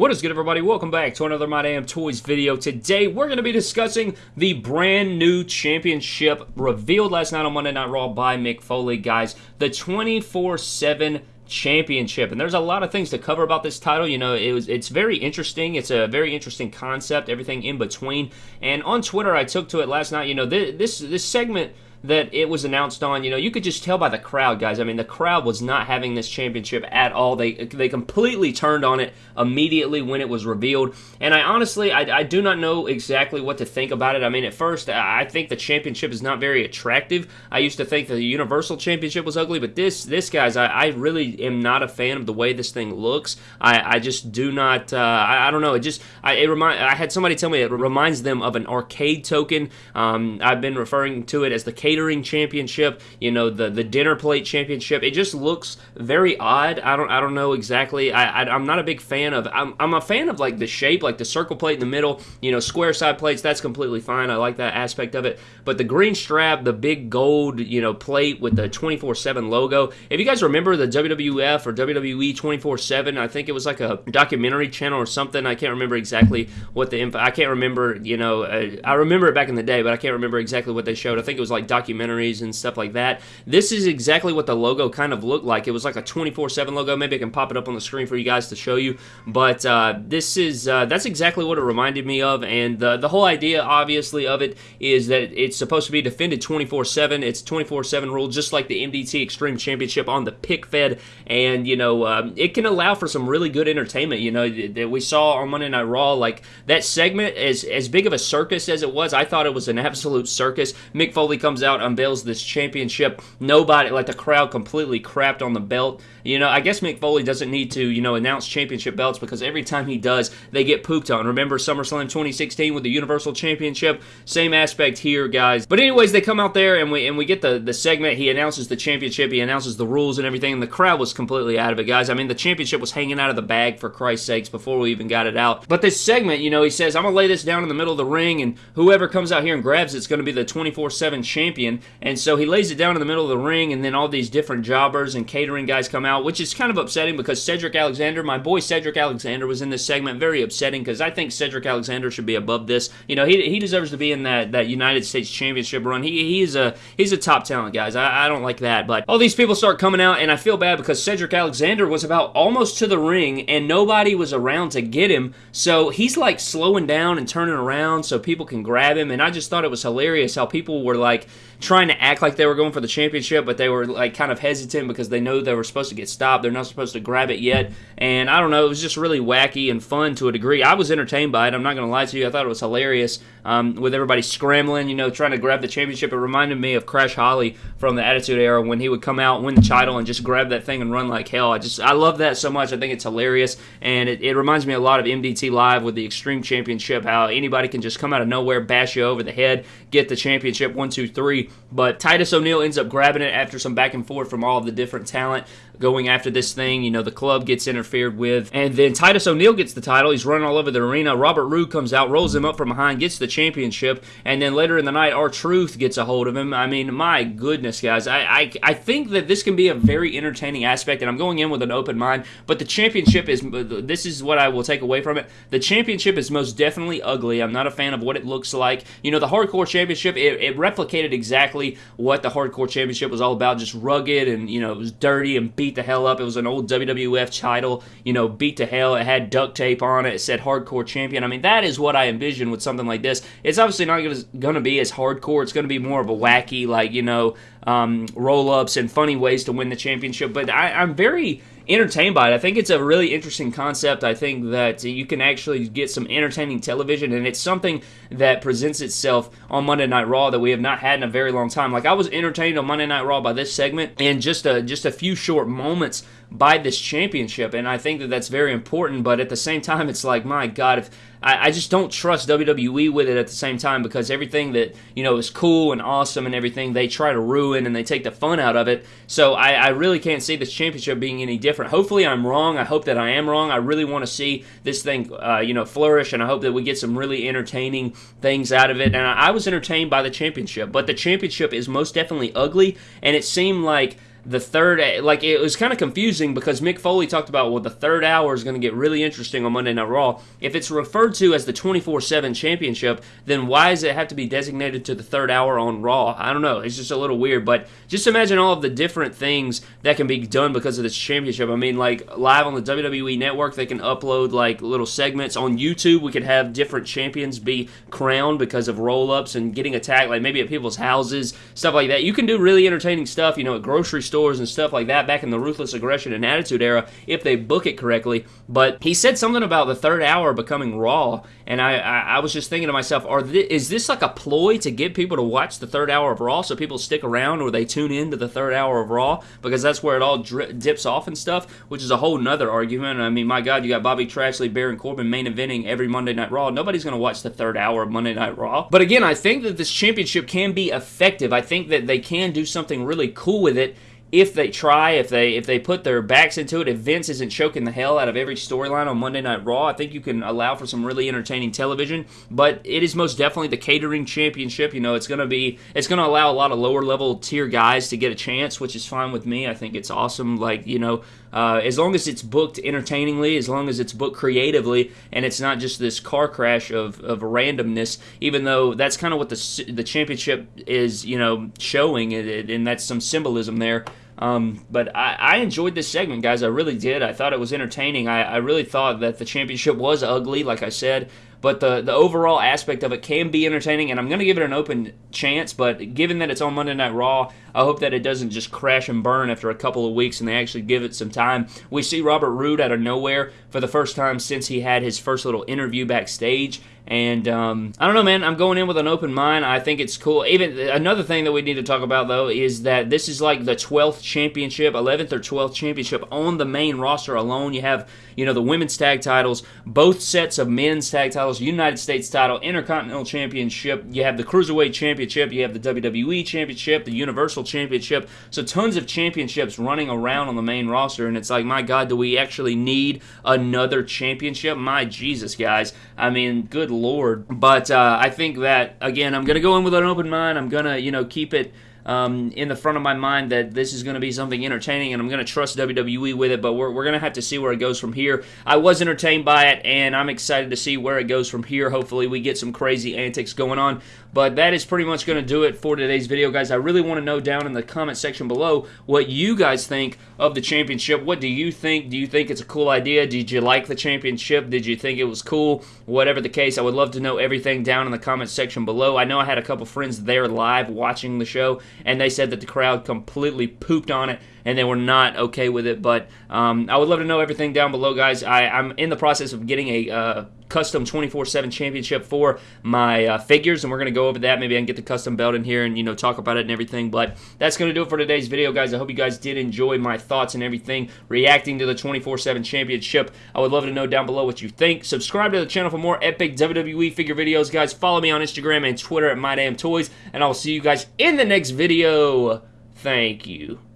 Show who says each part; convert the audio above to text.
Speaker 1: What is good everybody? Welcome back to another My Damn Toys video. Today we're going to be discussing the brand new championship revealed last night on Monday Night Raw by Mick Foley, guys. The 24-7 championship and there's a lot of things to cover about this title you know it was it's very interesting it's a very interesting concept everything in between and on twitter i took to it last night you know this this, this segment that it was announced on, you know, you could just tell by the crowd, guys. I mean, the crowd was not having this championship at all. They they completely turned on it immediately when it was revealed. And I honestly, I, I do not know exactly what to think about it. I mean, at first, I think the championship is not very attractive. I used to think the Universal Championship was ugly, but this, this guys, I, I really am not a fan of the way this thing looks. I, I just do not, uh, I, I don't know. It just, I, it remind, I had somebody tell me it reminds them of an arcade token. Um, I've been referring to it as the catering championship, you know, the the dinner plate championship. It just looks very odd. I don't I don't know exactly. I, I am not a big fan of. I'm, I'm a fan of like the shape, like the circle plate in the middle. You know, square side plates. That's completely fine. I like that aspect of it. But the green strap, the big gold, you know, plate with the 24/7 logo. If you guys remember the WWF or WWE 24/7, I think it was like a documentary channel or something. I can't remember exactly what the info. I can't remember. You know, uh, I remember it back in the day, but I can't remember exactly what they showed. I think it was like documentaries and stuff like that. This is exactly what the logo kind of looked like. It was like a 24/7 logo. Maybe I can pop it up on the screen for you guys to show you. But uh, this is uh, that's exactly what it reminded me of, and the the whole idea, obviously, of it is that it's supposed to be defended 24/7. It's 24/7 rule, just like the MDT Extreme Championship on the pick fed, and you know um, it can allow for some really good entertainment. You know that we saw on Monday Night Raw, like that segment, as as big of a circus as it was, I thought it was an absolute circus. Mick Foley comes out, unveils this championship. Nobody, like the crowd, completely crapped on the belt. You know, I guess Mick Foley doesn't need to, you know, announce championship belts because every time he does, they get pooped on. Remember SummerSlam 2016 with the Universal Championship? Same aspect here, guys. But anyways, they come out there and we and we get the the segment. He announces the championship. He announces the rules and everything. And the crowd was completely out of it, guys. I mean, the championship was hanging out of the bag for Christ's sakes before we even got it out. But this segment, you know, he says, "I'm gonna lay this down in the middle of the ring, and whoever comes out here and grabs it's gonna be the 24/7 champion." And so he lays it down in the middle of the ring, and then all these different jobbers and catering guys come out, which is kind of upsetting because Cedric Alexander, my boy Cedric Alexander, was in this segment. Very upsetting because I think Cedric Alexander should be above this. You know, he, he deserves to be in that, that United States Championship run. He he's a he's a top talent, guys. I, I don't like that, but all these people start coming out, and I feel bad because Cedric Alexander was about almost to the ring, and nobody was around to get him. So he's like slowing down and turning around so people can grab him, and I just thought it was hilarious how people were like trying to act like they were going for the championship, but they were like kind of hesitant because they know they were supposed to get stopped. They're not supposed to grab it yet. And I don't know, it was just really wacky and fun to a degree. I was entertained by it. I'm not going to lie to you. I thought it was hilarious um, with everybody scrambling, you know, trying to grab the championship. It reminded me of Crash Holly from the Attitude Era when he would come out, win the title, and just grab that thing and run like hell. I just, I love that so much. I think it's hilarious. And it, it reminds me a lot of MDT Live with the Extreme Championship, how anybody can just come out of nowhere, bash you over the head, get the championship, one, two, three. But Titus O'Neil ends up grabbing it after some back and forth from all of the different talent going after this thing. You know, the club gets interfered with. And then Titus O'Neil gets the title. He's running all over the arena. Robert Roode comes out, rolls him up from behind, gets the championship. And then later in the night, R-Truth gets a hold of him. I mean, my goodness, guys. I, I, I think that this can be a very entertaining aspect, and I'm going in with an open mind. But the championship is, this is what I will take away from it. The championship is most definitely ugly. I'm not a fan of what it looks like. You know, the Hardcore Championship, it, it replicated exactly what the Hardcore Championship was all about. Just rugged and, you know, it was dirty and beat beat the hell up. It was an old WWF title, you know, beat to hell. It had duct tape on it. It said hardcore champion. I mean, that is what I envision with something like this. It's obviously not going to be as hardcore. It's going to be more of a wacky, like, you know, um, roll ups and funny ways to win the championship. But I, I'm very entertained by it. I think it's a really interesting concept. I think that you can actually get some entertaining television, and it's something that presents itself on Monday Night Raw that we have not had in a very long time. Like I was entertained on Monday Night Raw by this segment and just a just a few short moments by this championship, and I think that that's very important. But at the same time, it's like my God, if I, I, just don't trust WWE with it at the same time because everything that you know is cool and awesome and everything they try to ruin and they take the fun out of it. So I, I really can't see this championship being any different. Hopefully I'm wrong. I hope that I am wrong. I really want to see this thing uh, you know flourish and I hope that we get some really entertaining things out of it. And I, I was entertained by the championship, but the championship is most definitely ugly and it seemed like the third, like it was kind of confusing because Mick Foley talked about, well, the third hour is going to get really interesting on Monday Night Raw. If it's referred to as the 24 7 championship, then why does it have to be designated to the third hour on Raw? I don't know. It's just a little weird, but just imagine all of the different things that can be done because of this championship. I mean, like live on the WWE network, they can upload like little segments. On YouTube, we could have different champions be crowned because of roll ups and getting attacked, like maybe at people's houses, stuff like that. You can do really entertaining stuff, you know, at grocery stores and stuff like that back in the Ruthless Aggression and Attitude era if they book it correctly. But he said something about the third hour becoming Raw, and I, I, I was just thinking to myself, are th- is this like a ploy to get people to watch the third hour of Raw so people stick around or they tune in to the third hour of Raw because that's where it all dri- dips off and stuff, which is a whole nother argument. I mean, my God, you got Bobby Trashley, Baron Corbin main eventing every Monday Night Raw. Nobody's going to watch the third hour of Monday Night Raw. But again, I think that this championship can be effective. I think that they can do something really cool with it if they try, if they if they put their backs into it, if Vince isn't choking the hell out of every storyline on Monday Night Raw, I think you can allow for some really entertaining television. But it is most definitely the catering championship. You know, it's gonna be it's gonna allow a lot of lower level tier guys to get a chance, which is fine with me. I think it's awesome. Like you know, uh, as long as it's booked entertainingly, as long as it's booked creatively, and it's not just this car crash of, of randomness. Even though that's kind of what the the championship is, you know, showing, and that's some symbolism there. Um, but I, I, enjoyed this segment, guys. I really did. I thought it was entertaining. I, I really thought that the championship was ugly, like I said but the the overall aspect of it can be entertaining, and I'm going to give it an open chance. But given that it's on Monday Night Raw, I hope that it doesn't just crash and burn after a couple of weeks and they actually give it some time. We see Robert Roode out of nowhere for the first time since he had his first little interview backstage. And um, I don't know, man. I'm going in with an open mind. I think it's cool. Even another thing that we need to talk about though is that this is like the 12th championship, 11th or 12th championship on the main roster alone. You have you know the women's tag titles, both sets of men's tag titles, United States title, Intercontinental Championship. You have the Cruiserweight Championship. You have the WWE Championship, the Universal Championship. So tons of championships running around on the main roster, and it's like, my God, do we actually need another championship? My Jesus, guys. I mean, good lord. But uh, I think that again, I'm gonna go in with an open mind. I'm gonna you know keep it um, in the front of my mind that this is going to be something entertaining and I'm going to trust WWE with it, but we're, we're going to have to see where it goes from here. I was entertained by it and I'm excited to see where it goes from here. Hopefully, we get some crazy antics going on. But that is pretty much going to do it for today's video, guys. I really want to know down in the comment section below what you guys think of the championship. What do you think? Do you think it's a cool idea? Did you like the championship? Did you think it was cool? Whatever the case, I would love to know everything down in the comment section below. I know I had a couple friends there live watching the show, and they said that the crowd completely pooped on it and they were not okay with it. But um, I would love to know everything down below, guys. I, am in the process of getting a uh, custom 24/7 championship for my uh, figures, and we're gonna go over that. Maybe I can get the custom belt in here and you know talk about it and everything. But that's gonna do it for today's video, guys. I hope you guys did enjoy my thoughts and everything reacting to the 24/7 championship. I would love to know down below what you think. Subscribe to the channel for more epic WWE figure videos, guys. Follow me on Instagram and Twitter at my MyDamnToys, and I will see you guys in the next video. Thank you.